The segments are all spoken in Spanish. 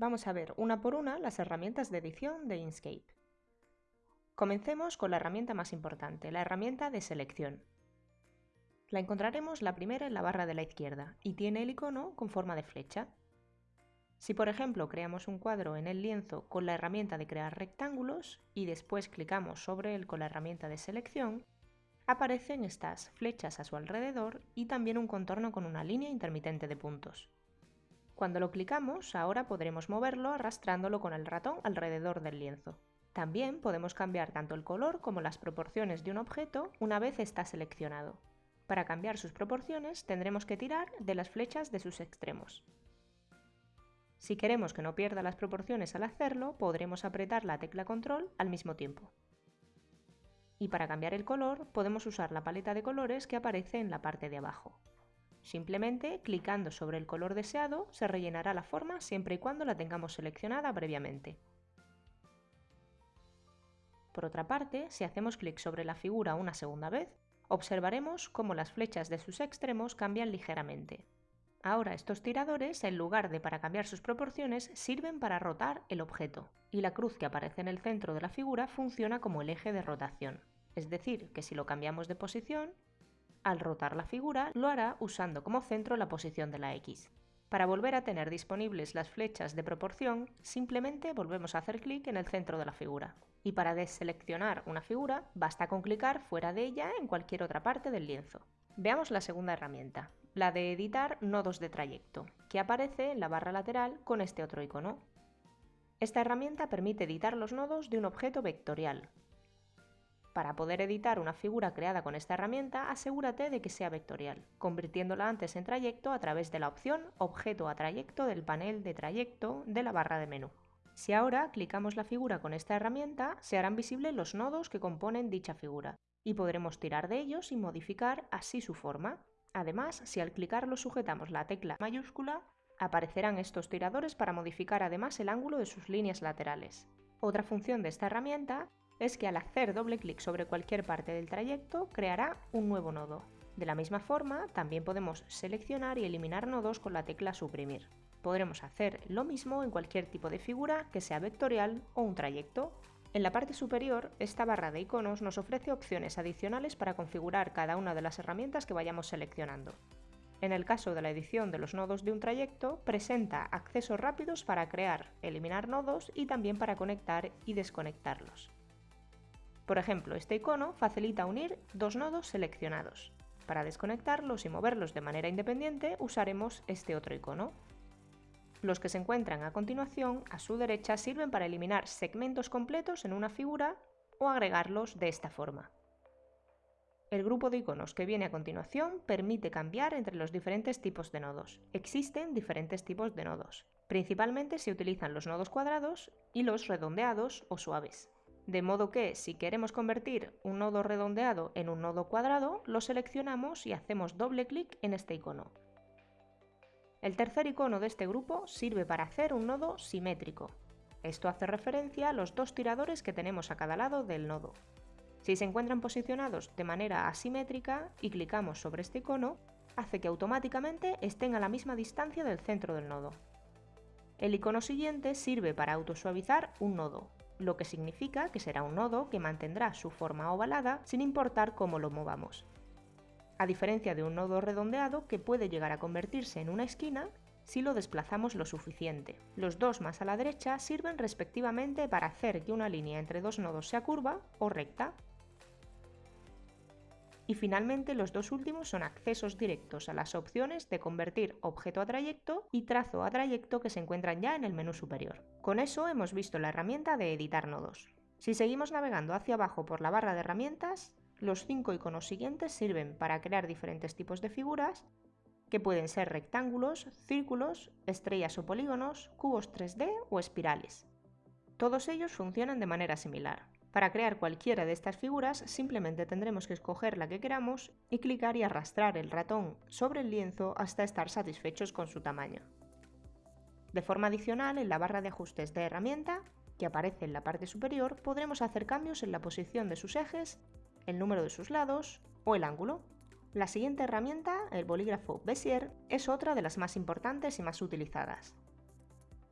vamos a ver una por una las herramientas de edición de Inkscape. Comencemos con la herramienta más importante, la herramienta de selección. La encontraremos la primera en la barra de la izquierda y tiene el icono con forma de flecha. Si por ejemplo creamos un cuadro en el lienzo con la herramienta de crear rectángulos y después clicamos sobre él con la herramienta de selección, aparecen estas flechas a su alrededor y también un contorno con una línea intermitente de puntos. Cuando lo clicamos, ahora podremos moverlo arrastrándolo con el ratón alrededor del lienzo. También podemos cambiar tanto el color como las proporciones de un objeto una vez está seleccionado. Para cambiar sus proporciones tendremos que tirar de las flechas de sus extremos. Si queremos que no pierda las proporciones al hacerlo, podremos apretar la tecla control al mismo tiempo. Y para cambiar el color podemos usar la paleta de colores que aparece en la parte de abajo. Simplemente clicando sobre el color deseado se rellenará la forma siempre y cuando la tengamos seleccionada previamente. Por otra parte, si hacemos clic sobre la figura una segunda vez, observaremos cómo las flechas de sus extremos cambian ligeramente. Ahora estos tiradores, en lugar de para cambiar sus proporciones, sirven para rotar el objeto, y la cruz que aparece en el centro de la figura funciona como el eje de rotación. Es decir, que si lo cambiamos de posición, al rotar la figura lo hará usando como centro la posición de la X. Para volver a tener disponibles las flechas de proporción, simplemente volvemos a hacer clic en el centro de la figura. Y para deseleccionar una figura, basta con clicar fuera de ella en cualquier otra parte del lienzo. Veamos la segunda herramienta, la de editar nodos de trayecto, que aparece en la barra lateral con este otro icono. Esta herramienta permite editar los nodos de un objeto vectorial, para poder editar una figura creada con esta herramienta, asegúrate de que sea vectorial, convirtiéndola antes en trayecto a través de la opción Objeto a trayecto del panel de trayecto de la barra de menú. Si ahora clicamos la figura con esta herramienta, se harán visibles los nodos que componen dicha figura, y podremos tirar de ellos y modificar así su forma. Además, si al clicarlo sujetamos la tecla mayúscula, aparecerán estos tiradores para modificar además el ángulo de sus líneas laterales. Otra función de esta herramienta es que al hacer doble clic sobre cualquier parte del trayecto creará un nuevo nodo. De la misma forma, también podemos seleccionar y eliminar nodos con la tecla suprimir. Podremos hacer lo mismo en cualquier tipo de figura que sea vectorial o un trayecto. En la parte superior, esta barra de iconos nos ofrece opciones adicionales para configurar cada una de las herramientas que vayamos seleccionando. En el caso de la edición de los nodos de un trayecto, presenta accesos rápidos para crear, eliminar nodos y también para conectar y desconectarlos. Por ejemplo, este icono facilita unir dos nodos seleccionados. Para desconectarlos y moverlos de manera independiente usaremos este otro icono. Los que se encuentran a continuación, a su derecha, sirven para eliminar segmentos completos en una figura o agregarlos de esta forma. El grupo de iconos que viene a continuación permite cambiar entre los diferentes tipos de nodos. Existen diferentes tipos de nodos. Principalmente se utilizan los nodos cuadrados y los redondeados o suaves. De modo que si queremos convertir un nodo redondeado en un nodo cuadrado, lo seleccionamos y hacemos doble clic en este icono. El tercer icono de este grupo sirve para hacer un nodo simétrico. Esto hace referencia a los dos tiradores que tenemos a cada lado del nodo. Si se encuentran posicionados de manera asimétrica y clicamos sobre este icono, hace que automáticamente estén a la misma distancia del centro del nodo. El icono siguiente sirve para autosuavizar un nodo, lo que significa que será un nodo que mantendrá su forma ovalada sin importar cómo lo movamos. A diferencia de un nodo redondeado que puede llegar a convertirse en una esquina si lo desplazamos lo suficiente. Los dos más a la derecha sirven respectivamente para hacer que una línea entre dos nodos sea curva o recta, y finalmente los dos últimos son accesos directos a las opciones de convertir objeto a trayecto y trazo a trayecto que se encuentran ya en el menú superior. Con eso hemos visto la herramienta de editar nodos. Si seguimos navegando hacia abajo por la barra de herramientas, los cinco iconos siguientes sirven para crear diferentes tipos de figuras que pueden ser rectángulos, círculos, estrellas o polígonos, cubos 3D o espirales. Todos ellos funcionan de manera similar. Para crear cualquiera de estas figuras simplemente tendremos que escoger la que queramos y clicar y arrastrar el ratón sobre el lienzo hasta estar satisfechos con su tamaño. De forma adicional, en la barra de ajustes de herramienta, que aparece en la parte superior, podremos hacer cambios en la posición de sus ejes, el número de sus lados o el ángulo. La siguiente herramienta, el bolígrafo Bezier, es otra de las más importantes y más utilizadas.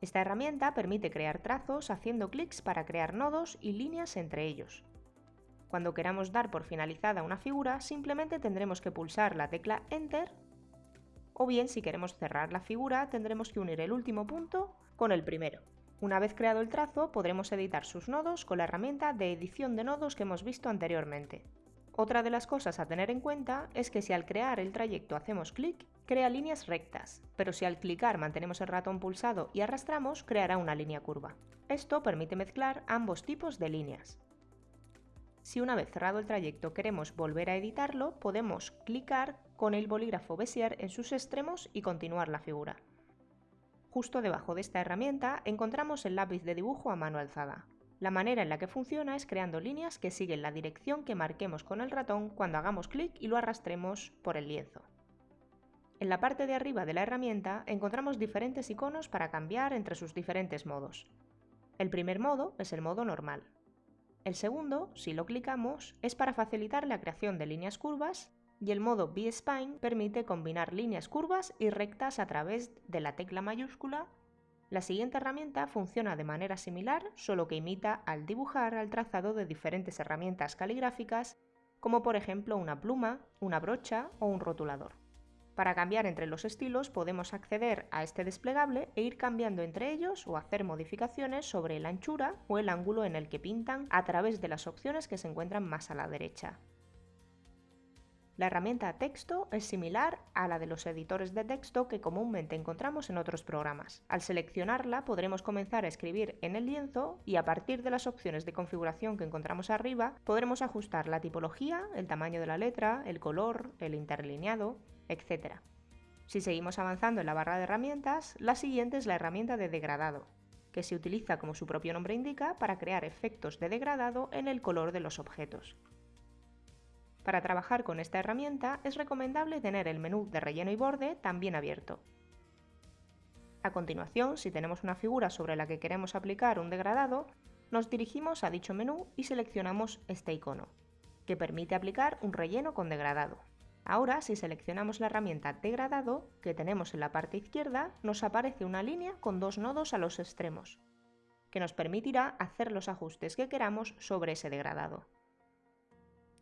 Esta herramienta permite crear trazos haciendo clics para crear nodos y líneas entre ellos. Cuando queramos dar por finalizada una figura, simplemente tendremos que pulsar la tecla Enter o bien si queremos cerrar la figura tendremos que unir el último punto con el primero. Una vez creado el trazo, podremos editar sus nodos con la herramienta de edición de nodos que hemos visto anteriormente. Otra de las cosas a tener en cuenta es que si al crear el trayecto hacemos clic, crea líneas rectas, pero si al clicar mantenemos el ratón pulsado y arrastramos, creará una línea curva. Esto permite mezclar ambos tipos de líneas. Si una vez cerrado el trayecto queremos volver a editarlo, podemos clicar con el bolígrafo Bezier en sus extremos y continuar la figura. Justo debajo de esta herramienta encontramos el lápiz de dibujo a mano alzada. La manera en la que funciona es creando líneas que siguen la dirección que marquemos con el ratón cuando hagamos clic y lo arrastremos por el lienzo. En la parte de arriba de la herramienta encontramos diferentes iconos para cambiar entre sus diferentes modos. El primer modo es el modo normal. El segundo, si lo clicamos, es para facilitar la creación de líneas curvas y el modo B-Spine permite combinar líneas curvas y rectas a través de la tecla mayúscula la siguiente herramienta funciona de manera similar, solo que imita al dibujar al trazado de diferentes herramientas caligráficas, como por ejemplo una pluma, una brocha o un rotulador. Para cambiar entre los estilos podemos acceder a este desplegable e ir cambiando entre ellos o hacer modificaciones sobre la anchura o el ángulo en el que pintan a través de las opciones que se encuentran más a la derecha. La herramienta texto es similar a la de los editores de texto que comúnmente encontramos en otros programas. Al seleccionarla podremos comenzar a escribir en el lienzo y a partir de las opciones de configuración que encontramos arriba podremos ajustar la tipología, el tamaño de la letra, el color, el interlineado, etc. Si seguimos avanzando en la barra de herramientas, la siguiente es la herramienta de degradado, que se utiliza como su propio nombre indica para crear efectos de degradado en el color de los objetos. Para trabajar con esta herramienta es recomendable tener el menú de relleno y borde también abierto. A continuación, si tenemos una figura sobre la que queremos aplicar un degradado, nos dirigimos a dicho menú y seleccionamos este icono, que permite aplicar un relleno con degradado. Ahora, si seleccionamos la herramienta Degradado, que tenemos en la parte izquierda, nos aparece una línea con dos nodos a los extremos, que nos permitirá hacer los ajustes que queramos sobre ese degradado.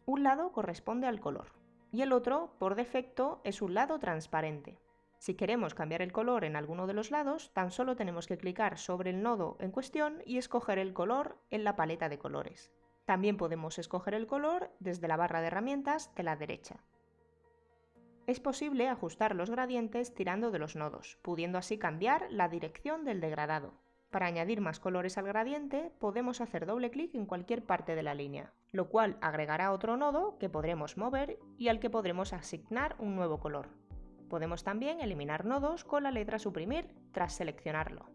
Un lado corresponde al color y el otro, por defecto, es un lado transparente. Si queremos cambiar el color en alguno de los lados, tan solo tenemos que clicar sobre el nodo en cuestión y escoger el color en la paleta de colores. También podemos escoger el color desde la barra de herramientas de la derecha. Es posible ajustar los gradientes tirando de los nodos, pudiendo así cambiar la dirección del degradado. Para añadir más colores al gradiente, podemos hacer doble clic en cualquier parte de la línea, lo cual agregará otro nodo que podremos mover y al que podremos asignar un nuevo color. Podemos también eliminar nodos con la letra suprimir tras seleccionarlo.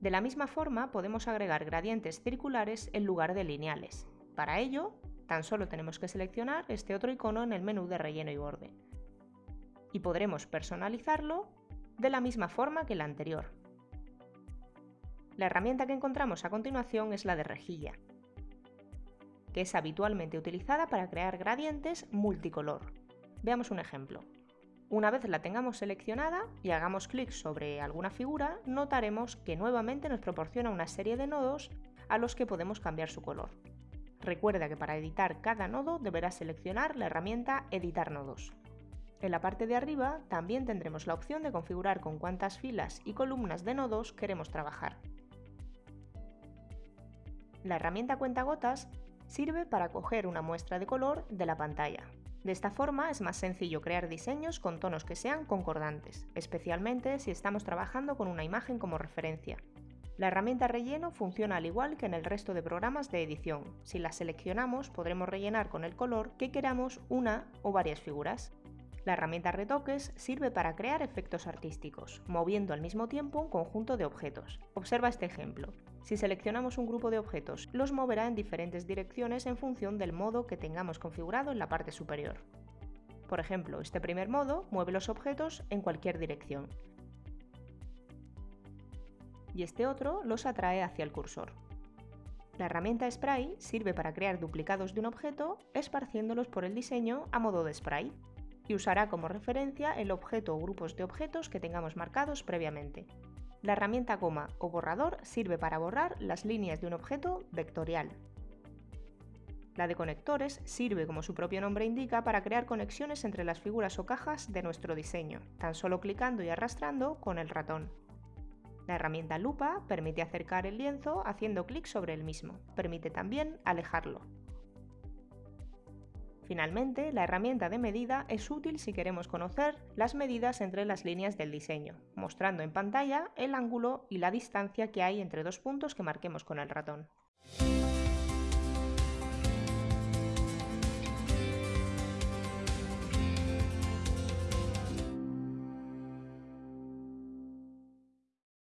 De la misma forma podemos agregar gradientes circulares en lugar de lineales. Para ello, tan solo tenemos que seleccionar este otro icono en el menú de relleno y borde. Y podremos personalizarlo de la misma forma que la anterior, la herramienta que encontramos a continuación es la de rejilla, que es habitualmente utilizada para crear gradientes multicolor. Veamos un ejemplo. Una vez la tengamos seleccionada y hagamos clic sobre alguna figura, notaremos que nuevamente nos proporciona una serie de nodos a los que podemos cambiar su color. Recuerda que para editar cada nodo deberás seleccionar la herramienta Editar nodos. En la parte de arriba también tendremos la opción de configurar con cuántas filas y columnas de nodos queremos trabajar. La herramienta cuentagotas sirve para coger una muestra de color de la pantalla. De esta forma es más sencillo crear diseños con tonos que sean concordantes, especialmente si estamos trabajando con una imagen como referencia. La herramienta relleno funciona al igual que en el resto de programas de edición. Si la seleccionamos podremos rellenar con el color que queramos una o varias figuras. La herramienta retoques sirve para crear efectos artísticos, moviendo al mismo tiempo un conjunto de objetos. Observa este ejemplo. Si seleccionamos un grupo de objetos, los moverá en diferentes direcciones en función del modo que tengamos configurado en la parte superior. Por ejemplo, este primer modo mueve los objetos en cualquier dirección. Y este otro los atrae hacia el cursor. La herramienta Spray sirve para crear duplicados de un objeto esparciéndolos por el diseño a modo de spray y usará como referencia el objeto o grupos de objetos que tengamos marcados previamente. La herramienta coma o borrador sirve para borrar las líneas de un objeto vectorial. La de conectores sirve, como su propio nombre indica, para crear conexiones entre las figuras o cajas de nuestro diseño, tan solo clicando y arrastrando con el ratón. La herramienta lupa permite acercar el lienzo haciendo clic sobre el mismo. Permite también alejarlo. Finalmente, la herramienta de medida es útil si queremos conocer las medidas entre las líneas del diseño, mostrando en pantalla el ángulo y la distancia que hay entre dos puntos que marquemos con el ratón.